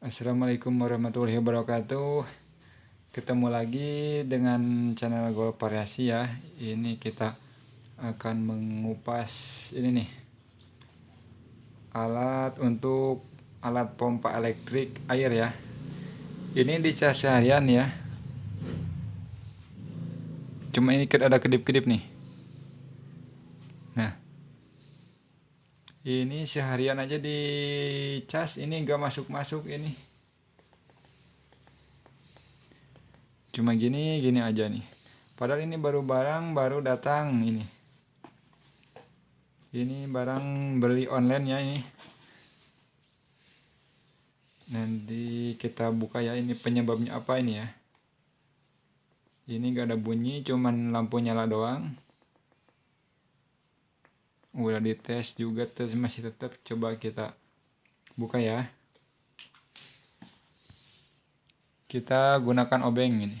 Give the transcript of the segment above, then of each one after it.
Assalamualaikum warahmatullahi wabarakatuh. Ketemu lagi dengan channel Golf Variasi ya. Ini kita akan mengupas ini nih. Alat untuk alat pompa elektrik air ya. Ini dicas seharian ya. Cuma ini ada kedip-kedip nih. Nah ini seharian aja di cas ini enggak masuk-masuk ini. Cuma gini gini aja nih. Padahal ini baru barang baru datang ini. Ini barang beli online ya ini. Nanti kita buka ya ini penyebabnya apa ini ya? Ini enggak ada bunyi cuman lampu nyala doang udah dites juga terus masih tetap. Coba kita buka ya. Kita gunakan obeng ini.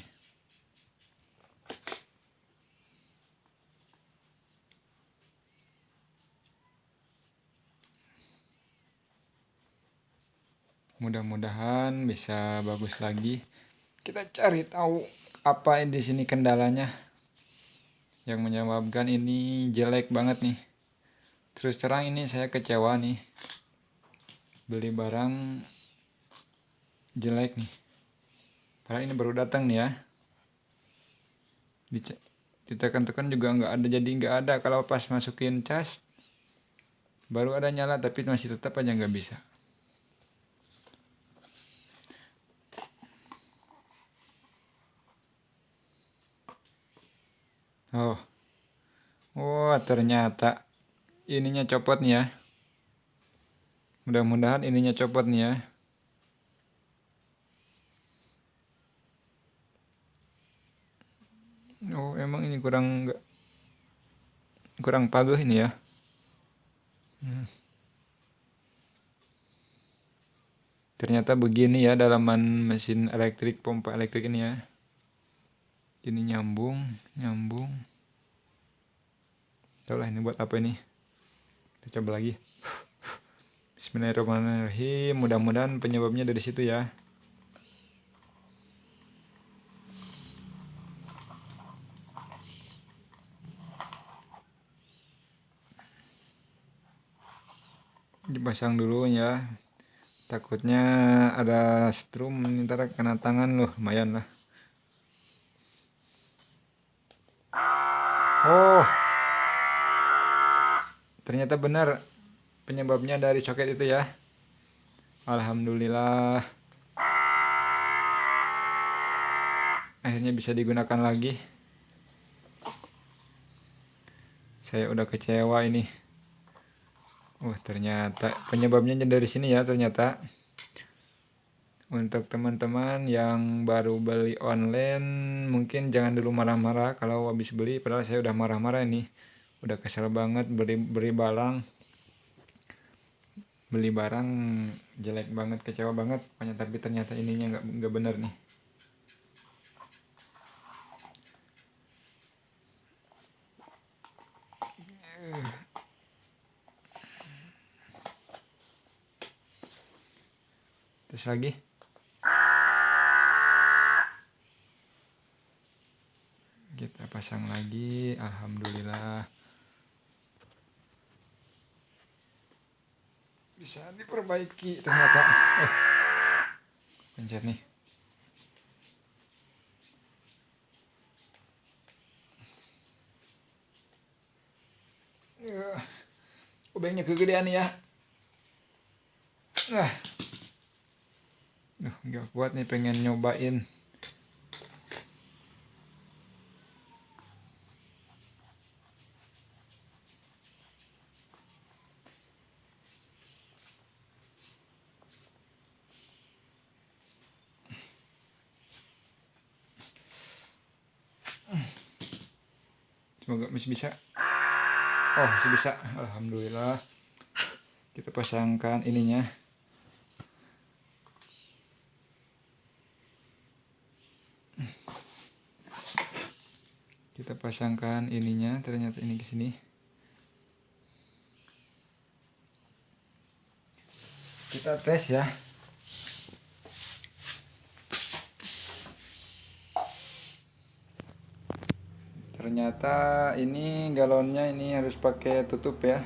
Mudah-mudahan bisa bagus lagi. Kita cari tahu apa di sini kendalanya. Yang menyebabkan ini jelek banget nih terus terang ini saya kecewa nih. Beli barang jelek nih. Padahal ini baru datang nih ya. Ditekan-tekan juga nggak ada jadi nggak ada. Kalau pas masukin cas baru ada nyala tapi masih tetap aja nggak bisa. Oh. Oh ternyata ininya copot nih ya. Mudah-mudahan ininya copot nih ya. Oh emang ini kurang enggak kurang paguh ini ya. Hmm. ternyata begini ya dalaman mesin elektrik pompa elektrik ini ya. Ini nyambung nyambung. Tahu lah ini buat apa ini kita coba lagi. Bismillahirrahmanirrahim. Mudah-mudahan penyebabnya dari situ ya. Dipasang dulu ya. Takutnya ada strum ntar kena tangan loh. Lumayan lah. Oh ternyata benar penyebabnya dari soket itu ya. Alhamdulillah. Akhirnya bisa digunakan lagi. Saya udah kecewa ini. Oh ternyata penyebabnya dari sini ya ternyata. Untuk teman-teman yang baru beli online mungkin jangan dulu marah-marah kalau habis beli padahal saya udah marah-marah ini udah kesel banget beli beli barang. Beli barang jelek banget kecewa banget. Pokoknya tapi ternyata ininya nggak nggak bener nih. Terus lagi. Kita pasang lagi. Alhamdulillah bisa diperbaiki ternyata. Eh pencet nih. Uh, obengnya kegedean ya. Nah uh, nggak kuat nih pengen nyobain semoga masih bisa. Oh masih bisa. Alhamdulillah. Kita pasangkan ininya. Kita pasangkan ininya. Ternyata ini ke sini. Kita tes ya ternyata ini galonnya ini harus pakai tutup ya.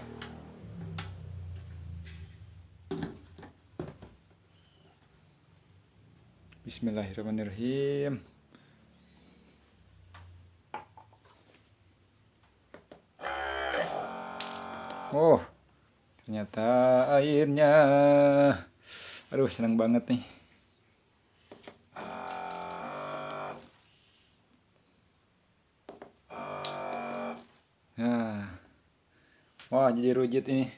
Bismillahirrahmanirrahim. Oh ternyata airnya. Aduh senang banget nih wah jadi rujit ini.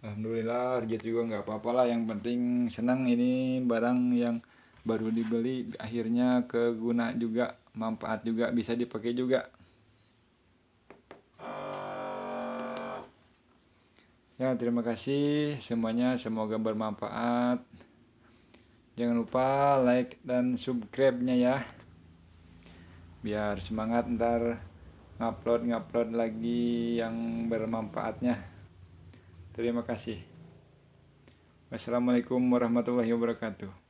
Alhamdulillah rujit juga nggak apa-apa lah. Yang penting senang ini barang yang baru dibeli akhirnya keguna juga, manfaat juga bisa dipakai juga. Ya terima kasih semuanya semoga bermanfaat. Jangan lupa like dan subscribe-nya ya. Biar semangat ntar ngupload ngupload lagi yang bermanfaatnya. Terima kasih. Wassalamualaikum warahmatullahi wabarakatuh